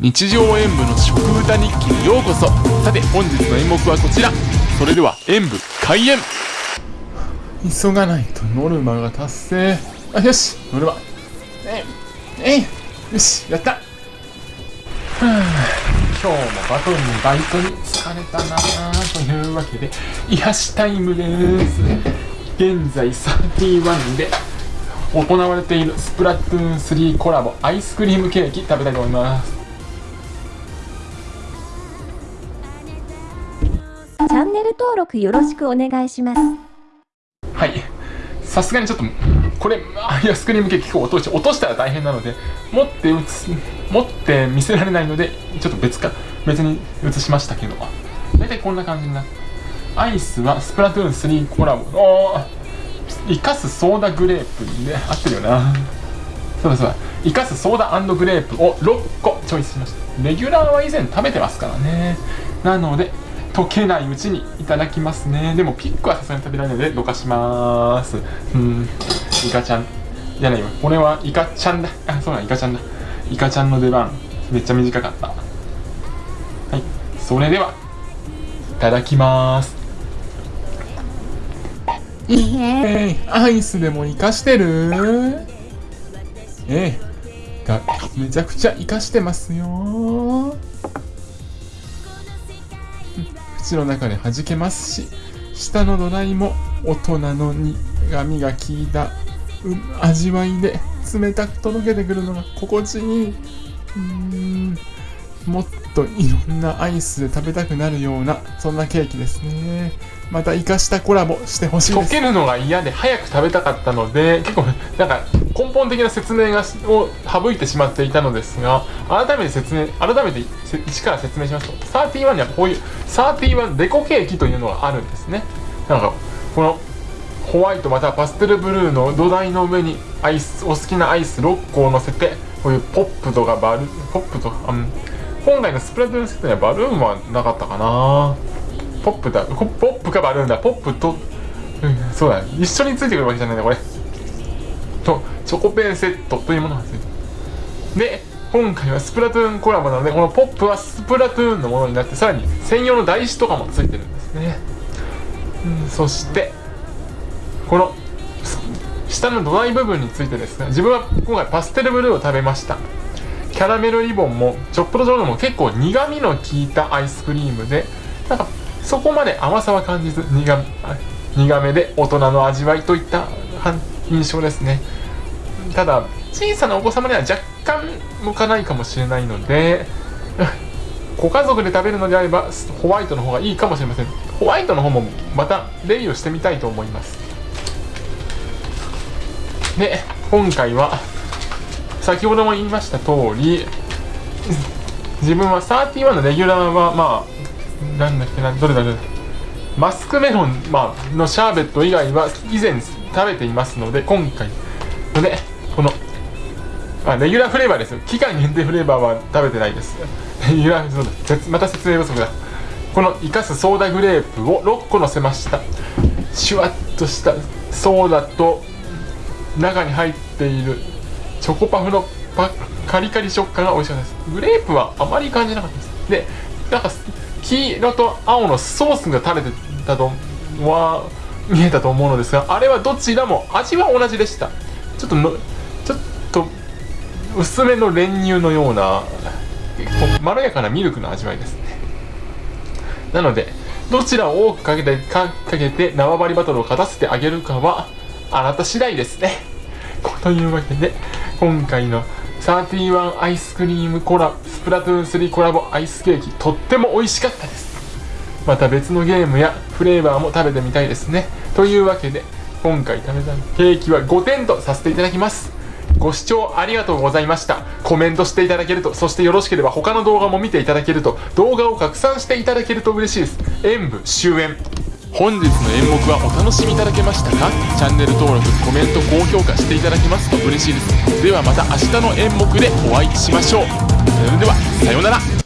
日常演舞の食歌日記にようこそ。さて本日の演目はこちら。それでは演舞開演。急がないとノルマが達成。あよしノルマえいえよしやった。はあ今日もバトルのバイトに疲れたなというわけで癒しタイムです。現在31で行われているスプラトゥーン3コラボアイスクリームケーキ食べたいと思います。ャンネル登録よろしくお願いします。はい。さすがにちょっとこれアイスクリームケーキ結構落として落としたら大変なので持って打つ持って見せられないのでちょっと別か別に移しましたけど。大体こんな感じになったアイスはスプラトゥーン3コラボ。おー生かすソーダグレープで合ってるよな。そうだそうだ。生かすソーダグレープを6個チョイスしました。レギュラーは以前食べてますからね。なので溶けないうちにいただきますね。でもピックはさすがに食べられないのでどかします。うん。イカちゃん。じゃないよこれはイカちゃんだ。あそうだイカちゃんだ。イカちゃんの出番。めっちゃ短かった。はい。それではいただきます。えー、アイスでも生かしてる？ええー、めちゃくちゃ生かしてますよ。口の中で弾けますし下の土台も大人の苦みが効いた、うん、味わいで冷たくとろけてくるのが心地いい。うんもっといろんなアイスで食べたくなるようなそんなケーキですね。また生かしたコラボしてほしいです。溶けるのが嫌で早く食べたかったので結構なんか根本的な説明がを省いてしまっていたのですが改めて説明改めて一から説明しますと31にはこういう31デコケーキというのがあるんですね。なんかこのホワイトまたはパステルブルーの土台の上にアイスお好きなアイス6個を乗せてこういうポップとかバルポップとか、うん、本来のスプラトゥーンセットにはバルーンはなかったかな。ポップだ。ポップかバルーンだ。ポップと、うん、そうだ。一緒についてくるわけじゃないんだこれ。とチョコペンセットというものがついてで今回はスプラトゥーンコラボなのでこのポップはスプラトゥーンのものになってさらに専用の台紙とかもついてるんですね、うん、そしてこの下の土台部分についてですね自分は今回パステルブルーを食べました。キャラメルリボンもチョップドジョーも結構苦味の効いたアイスクリームでなんかそこまで甘さは感じず苦苦めで大人の味わいといった印象ですね。ただ小さなお子様には若干向かないかもしれないので ご家族で食べるのであればホワイトの方がいいかもしれません。ホワイトの方もまたレビューしてみたいと思います。で今回は先ほども言いました通り自分は31のレギュラーはまあなんだっけなどれだろう。マスクメロン、まあのシャーベット以外は以前食べていますので今回。のでこのあレギュラーフレーバーですよ。期間限定フレーバーは食べてないです。レギュラーそうだ。また説明不足だ。この生かすソーダグレープを6個のせました。シュワッとしたソーダと中に入っているチョコパフのパカリカリ食感が美味しかったです。グレープはあまり感じなかったです。でなんか黄色と青のソースが垂れてたとは見えたと思うのですがあれはどちらも味は同じでした。ちょっとのちょっと薄めの練乳のようなまろやかなミルクの味わいですね。なのでどちらを多くかけてかかけて縄張りバトルを勝たせてあげるかはあなた次第ですね。というわけで今回の31アイスクリームコラスプラトゥーン3コラボアイスケーキとっても美味しかったです。また別のゲームやフレーバーも食べてみたいですね。というわけで今回食べたケーキは5点とさせていただきます。ご視聴ありがとうございました。コメントしていただけるとそしてよろしければ他の動画も見ていただけると動画を拡散していただけると嬉しいです。演舞終演。本日の演目はお楽しみいただけましたか？チャンネル登録コメント高評価していただけますと嬉しいです。ではまた明日の演目でお会いしましょう。それではさようなら。